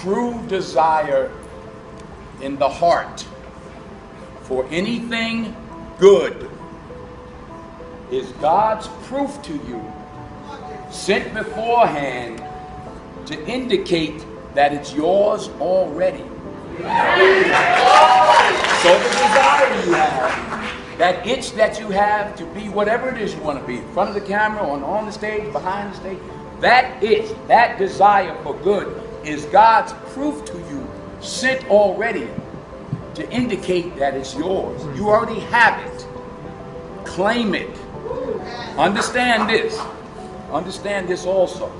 true desire in the heart for anything good is God's proof to you, sent beforehand to indicate that it's yours already. So the desire you have, that itch that you have to be whatever it is you want to be, in front of the camera, on, on the stage, behind the stage, that itch, that desire for good is God's proof to you, sent already to indicate that it's yours. You already have it. Claim it. Understand this. Understand this also.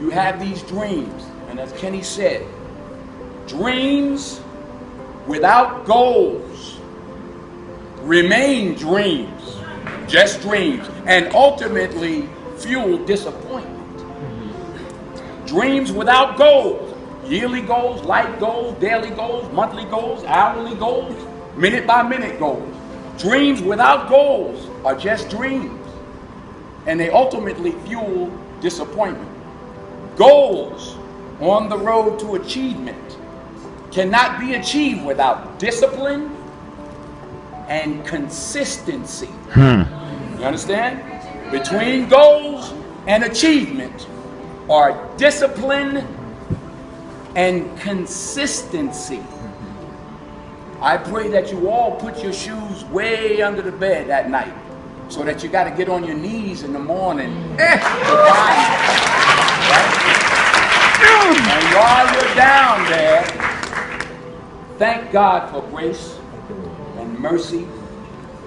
You have these dreams, and as Kenny said, dreams without goals remain dreams, just dreams, and ultimately fuel disappointment. Dreams without goals, yearly goals, life goals, daily goals, monthly goals, hourly goals, minute by minute goals. Dreams without goals are just dreams, and they ultimately fuel disappointment. Goals on the road to achievement cannot be achieved without discipline and consistency. Hmm. You understand? Between goals and achievement are discipline and consistency. I pray that you all put your shoes way under the bed at night so that you got to get on your knees in the morning eh. right? And while you're down there, thank God for grace and mercy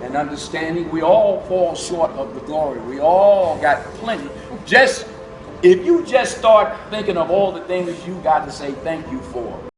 and understanding. We all fall short of the glory. We all got plenty. Just if you just start thinking of all the things you got to say thank you for.